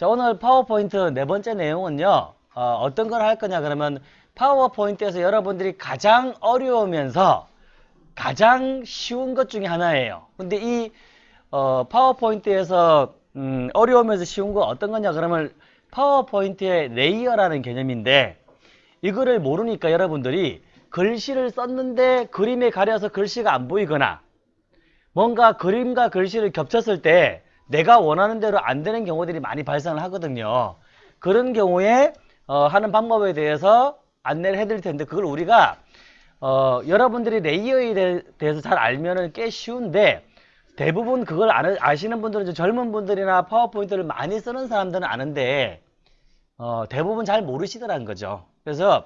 자, 오늘 파워포인트 네 번째 내용은요. 어, 떤 걸 할 거냐 그러면 PowerPoint에서 여러분들이 가장 어려우면서 가장 쉬운 것 중에 하나예요. 근데 이 어, PowerPoint에서 음, 어려우면서 쉬운 거 어떤 거냐 그러면 PowerPoint의 layer라는 개념인데 이거를 모르니까 여러분들이 글씨를 썼는데 그림에 가려서 글씨가 안 보이거나 뭔가 그림과 글씨를 겹쳤을 때 내가 원하는 대로 안 되는 경우들이 많이 발생을 하거든요. 그런 경우에 어, 하는 방법에 대해서 안내를 해드릴 텐데 그걸 우리가 어, 여러분들이 레이어에 대해서 잘 알면은 꽤 쉬운데 대부분 그걸 아시는 분들은 젊은 분들이나 파워포인트를 많이 쓰는 사람들은 아는데 어, 대부분 잘 모르시더라는 거죠. 그래서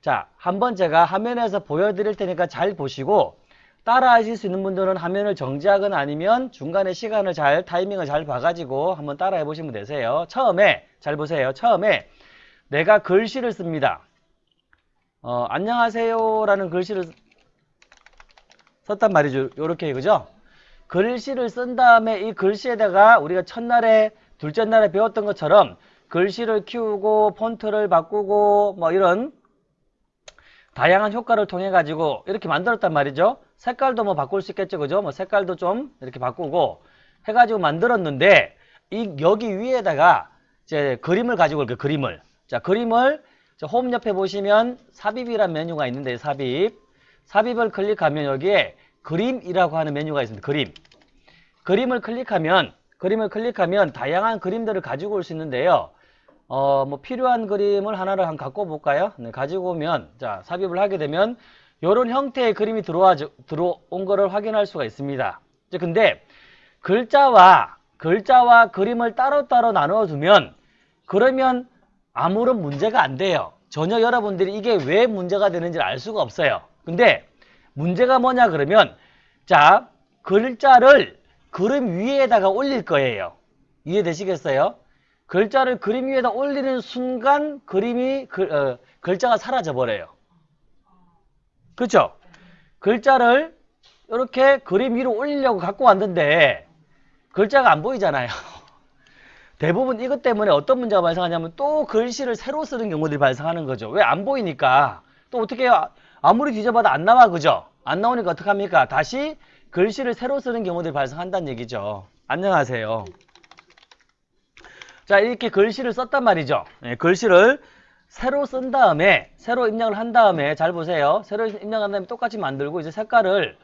자 한번 제가 화면에서 보여드릴 테니까 잘 보시고 따라 하실 수 있는 분들은 화면을 정지하거나 아니면 중간에 시간을 잘 타이밍을 잘 봐가지고 한번 따라 해보시면 되세요. 처음에 잘 보세요. 처음에 내가 글씨를 씁니다. 어, 안녕하세요 라는 글씨를 썼단 말이죠. 요렇게 그죠? 글씨를 쓴 다음에 이 글씨에다가 우리가 첫날에 둘째 날에 배웠던 것처럼 글씨를 키우고 폰트를 바꾸고 뭐 이런 다양한 효과를 통해 가지고 이렇게 만들었단 말이죠. 색깔도 뭐 바꿀 수 있겠죠. 그죠? 뭐 색깔도 좀 이렇게 바꾸고 해가지고 만들었는데 이 여기 위에다가 이제 그림을 가지고 이렇게 그림을 자 그림을 홈 옆에 보시면 삽입이란 메뉴가 있는데 삽입 삽입을 클릭하면 여기에 그림이라고 하는 메뉴가 있습니다. 그림 그림을 클릭하면 그림을 클릭하면 다양한 그림들을 가지고 올 수 있는데요. 어, 뭐 필요한 그림을 하나를 한 갖고 볼까요? 네, 가지고 오면 자 삽입을 하게 되면 이런 형태의 그림이 들어와 들어온 거를 확인할 수가 있습니다. 근데 글자와 글자와 그림을 따로따로 나누어 두면 그러면 아무런 문제가 안 돼요. 전혀 여러분들이 이게 왜 문제가 되는지 알 수가 없어요. 근데 문제가 뭐냐 그러면 자 글자를 그림 위에다가 올릴 거예요. 이해되시겠어요? 글자를 그림 위에다 올리는 순간 그림이 글, 어, 글자가 사라져 버려요. 그렇죠? 글자를 이렇게 그림 위로 올리려고 갖고 왔는데 글자가 안 보이잖아요. 대부분 이것 때문에 어떤 문제가 발생하냐면 또 글씨를 새로 쓰는 경우들이 발생하는 거죠. 왜 안 보이니까 또 어떻게 해요? 아무리 뒤져봐도 안 나와 그죠? 안 나오니까 어떡합니까? 다시 글씨를 새로 쓰는 경우들이 발생한다는 얘기죠. 안녕하세요. 자 이렇게 글씨를 썼단 말이죠. 네, 글씨를 새로 쓴 다음에 새로 입력을 한 다음에 잘 보세요. 새로 입력한 다음에 똑같이 만들고 이제 색깔을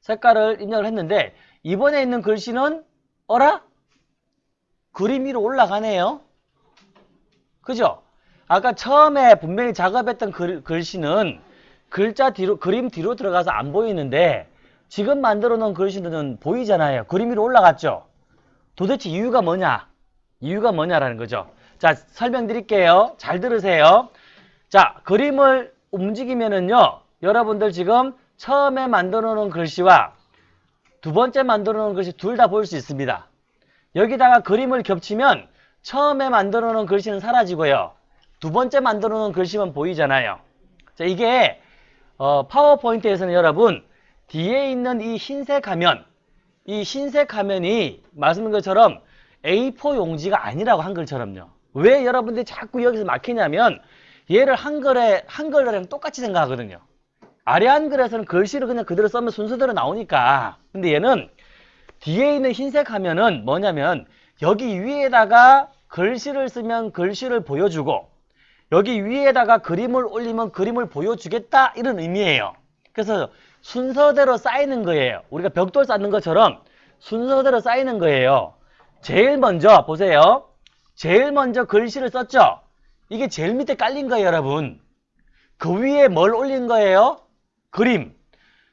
색깔을 입력을 했는데 이번에 있는 글씨는 어라? 그림 위로 올라가네요. 그죠? 아까 처음에 분명히 작업했던 글, 글씨는 글자 뒤로 그림 뒤로 들어가서 안 보이는데 지금 만들어 놓은 글씨는 보이잖아요. 그림 위로 올라갔죠. 도대체 이유가 뭐냐? 이유가 뭐냐라는 거죠. 자, 설명드릴게요. 잘 들으세요. 자, 그림을 움직이면은요. 여러분들 지금 처음에 만들어 놓은 글씨와 두 번째 만들어 놓은 글씨 둘다 보일 수 있습니다. 여기다가 그림을 겹치면 처음에 만들어 놓은 글씨는 사라지고요. 두 번째 만들어 놓은 글씨만 보이잖아요. 자, 이게 어, 파워포인트에서는 여러분 뒤에 있는 이 흰색 화면 이 흰색 화면이 말씀드린 것처럼 A4 용지가 아니라고 한글처럼요. 왜 여러분들이 자꾸 여기서 막히냐면 얘를 한글에 한글이랑 똑같이 생각하거든요. 아래 한글에서는 글씨를 그냥 그대로 쓰면 순서대로 나오니까. 근데 얘는 뒤에 있는 흰색 화면은 뭐냐면 여기 위에다가 글씨를 쓰면 글씨를 보여주고 여기 위에다가 그림을 올리면 그림을 보여주겠다 이런 의미예요. 그래서 순서대로 쌓이는 거예요. 우리가 벽돌 쌓는 것처럼 순서대로 쌓이는 거예요. 제일 먼저 보세요. 제일 먼저 글씨를 썼죠? 이게 제일 밑에 깔린 거예요, 여러분. 그 위에 뭘 올린 거예요? 그림.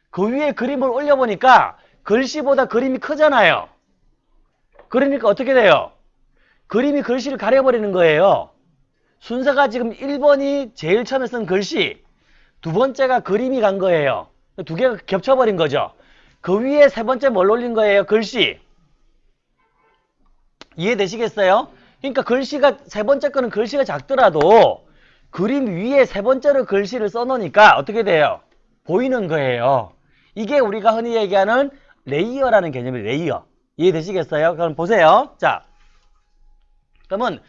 그 위에 그림을 올려보니까 글씨보다 그림이 크잖아요. 그러니까 어떻게 돼요? 그림이 글씨를 가려버리는 거예요. 순서가 지금 1번이 제일 처음에 쓴 글씨, 두 번째가 그림이 간 거예요. 두 개가 겹쳐버린 거죠. 그 위에 세 번째 뭘 올린 거예요? 글씨. 이해되시겠어요? 그러니까 글씨가 세 번째 거는 글씨가 작더라도 그림 위에 세 번째로 글씨를 써놓으니까 어떻게 돼요? 보이는 거예요. 이게 우리가 흔히 얘기하는 layer라는 개념이 layer. 이해되시겠어요? 그럼 보세요. 자, 그러면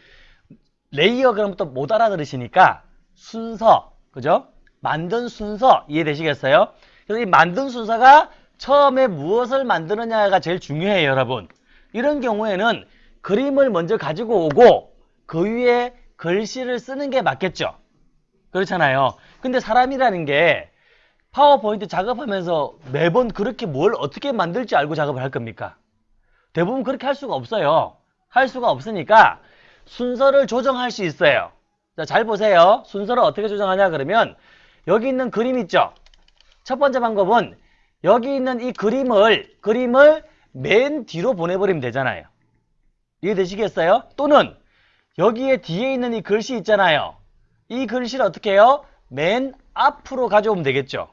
layer 그럼 또 못 알아들으시니까 순서, 그죠? 만든 순서 이해되시겠어요? 그래서 이 만든 순서가 처음에 무엇을 만드느냐가 제일 중요해요, 여러분. 이런 경우에는 그림을 먼저 가지고 오고 그 위에 글씨를 쓰는 게 맞겠죠? 그렇잖아요. 근데 사람이라는 게 파워포인트 작업하면서 매번 그렇게 뭘 어떻게 만들지 알고 작업을 할 겁니까? 대부분 그렇게 할 수가 없어요. 할 수가 없으니까 순서를 조정할 수 있어요. 자, 잘 보세요. 순서를 어떻게 조정하냐 그러면 여기 있는 그림 있죠? 첫 번째 방법은 여기 있는 이 그림을 그림을 맨 뒤로 보내버리면 되잖아요. 이해되시겠어요? 또는 여기에 뒤에 있는 이 글씨 있잖아요. 이 글씨를 어떻게 해요? 맨 앞으로 가져오면 되겠죠.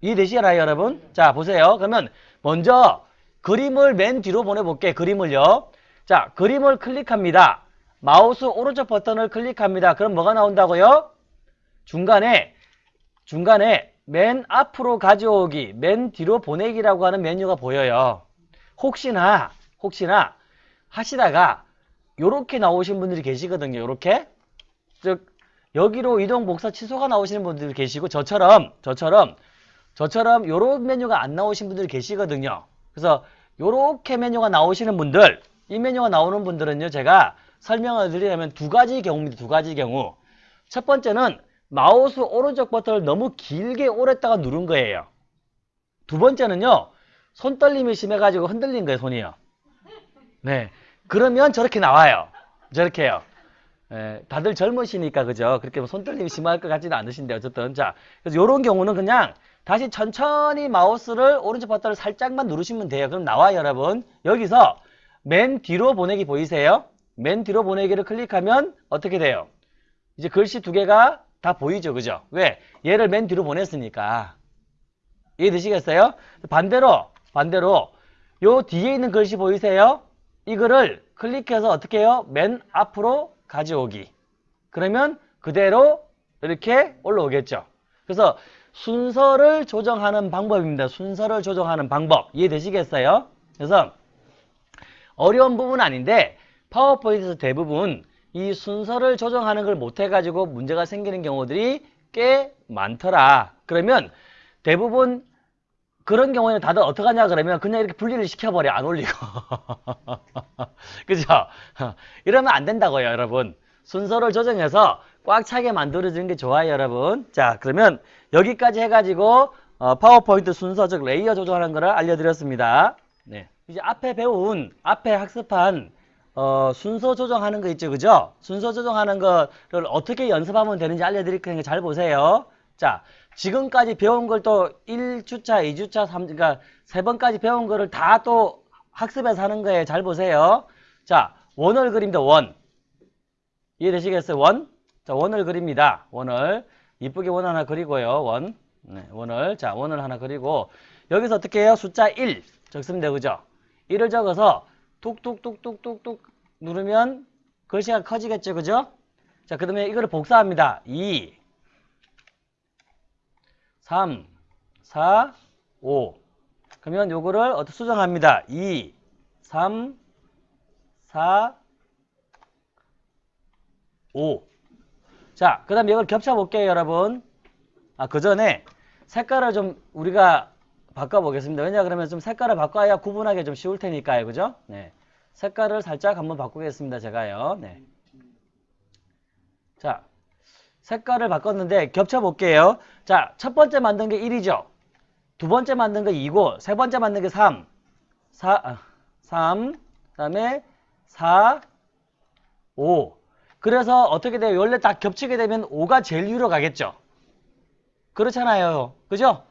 이해되시나요, 여러분? 자, 보세요. 그러면 먼저 그림을 맨 뒤로 보내볼게. 그림을요. 자, 그림을 클릭합니다. 마우스 오른쪽 버튼을 클릭합니다. 그럼 뭐가 나온다고요? 중간에 중간에 맨 앞으로 가져오기, 맨 뒤로 보내기라고 하는 메뉴가 보여요. 혹시나 혹시나 하시다가 요렇게 나오신 분들이 계시거든요. 요렇게 즉 여기로 이동 복사 취소가 나오시는 분들이 계시고 저처럼 저처럼 저처럼 요런 메뉴가 안 나오신 분들이 계시거든요. 그래서 요렇게 메뉴가 나오시는 분들 이 메뉴가 나오는 분들은요. 제가 설명을 드리려면 두 가지 경우입니다. 두 가지 경우. 첫 번째는 마우스 오른쪽 버튼을 너무 길게 오랫다가 누른 거예요. 두 번째는요. 손떨림이 심해가지고 흔들린 거예요. 손이요. 네. 그러면 저렇게 나와요. 저렇게 요. 예, 다들 젊으시니까 그죠? 그렇게 뭐 손떨림이 심할 것 같지는 않으신데 어쨌든 자 그래서 이런 경우는 그냥 다시 천천히 마우스를 오른쪽 버튼을 살짝만 누르시면 돼요. 그럼 나와요, 여러분. 여기서 맨 뒤로 보내기 보이세요? 맨 뒤로 보내기를 클릭하면 어떻게 돼요? 이제 글씨 두 개가 다 보이죠, 그죠? 왜? 얘를 맨 뒤로 보냈으니까. 이해되시겠어요? 반대로, 반대로 요 뒤에 있는 글씨 보이세요? 이거를 클릭해서 어떻게 해요? 맨 앞으로 가져오기. 그러면 그대로 이렇게 올라오겠죠. 그래서 순서를 조정하는 방법입니다. 순서를 조정하는 방법. 이해되시겠어요? 그래서 어려운 부분은 아닌데 파워포인트에서 대부분 이 순서를 조정하는 걸 못해가지고 문제가 생기는 경우들이 꽤 많더라. 그러면 대부분 그런 경우에는 다들 어떡 하냐 그러면 그냥 이렇게 분리를 시켜버려 안 올리고 그죠? 이러면 안 된다고요 여러분 순서를 조정해서 꽉 차게 만들어주는 게 좋아요 여러분 자 그러면 여기까지 해가지고 어, 파워포인트 순서 즉 layer 조정하는 거를 알려드렸습니다 네. 이제 앞에 배운 앞에 학습한 어, 순서 조정하는 거 있죠 그죠? 순서 조정하는 거를 어떻게 연습하면 되는지 알려드릴 테니까 잘 보세요 자 지금까지 배운 걸 또 1주차, 2주차, 3, 그러니까 세 번까지 배운 거를 다 또 학습해서 하는 거예요. 잘 보세요. 자, 원을 그립니다. 원. 이해되시겠어요? 원? 자, 원을 그립니다. 원을. 이쁘게 원 하나 그리고요. 원. 네, 원을. 자, 원을 하나 그리고 여기서 어떻게 해요? 숫자 1 적으면 되죠. 그죠? 1을 적어서 뚝뚝뚝뚝뚝뚝 누르면 글씨가 커지겠죠. 그죠? 자, 그 다음에 이거를 복사합니다. 2 3, 4, 5. 그러면 요거를 어떻게 수정합니다. 2, 3, 4, 5. 자, 그 다음에 이걸 겹쳐 볼게요, 여러분. 아, 그 전에 색깔을 좀 우리가 바꿔보겠습니다. 왜냐 그러면 좀 색깔을 바꿔야 구분하기 좀 쉬울 테니까요. 그죠? 네. 색깔을 살짝 한번 바꾸겠습니다. 제가요. 네. 자, 색깔을 바꿨는데 겹쳐 볼게요. 자, 첫 번째 만든 게 1이죠. 두 번째 만든 게 2고 세 번째 만든 게 3. 4 아, 3 그 다음에 4 5. 그래서 어떻게 돼요? 원래 다 겹치게 되면 5가 제일 위로 가겠죠. 그렇잖아요. 그죠?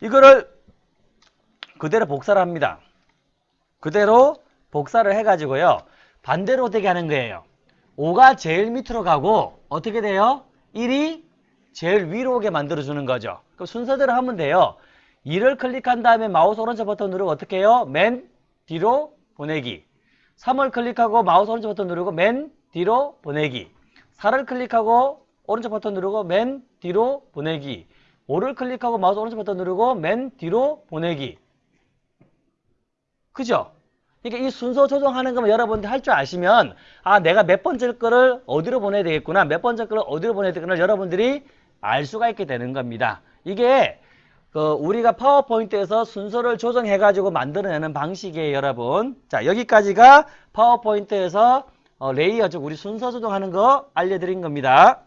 이거를 그대로 복사를 합니다. 그대로 복사를 해가지고요. 반대로 되게 하는 거예요. 5가 제일 밑으로 가고 어떻게 돼요? 1이 제일 위로 오게 만들어주는 거죠. 그럼 순서대로 하면 돼요. 2를 클릭한 다음에 마우스 오른쪽 버튼 누르고 어떻게 해요? 맨 뒤로 보내기. 3을 클릭하고 마우스 오른쪽 버튼 누르고 맨 뒤로 보내기. 4를 클릭하고 오른쪽 버튼 누르고 맨 뒤로 보내기. 5를 클릭하고 마우스 오른쪽 버튼 누르고 맨 뒤로 보내기. 그죠? 그러니까 이 순서 조정하는 거면 여러분들 할 줄 아시면 아 내가 몇 번째 거를 어디로 보내야 되겠구나 몇 번째 거를 어디로 보내야 되겠구나 여러분들이 알 수가 있게 되는 겁니다. 이게 그 우리가 PowerPoint에서 순서를 조정해 가지고 만들어내는 방식이에요 여러분. 자 여기까지가 PowerPoint에서 어, layer 즉 우리 순서 조정하는 거 알려드린 겁니다.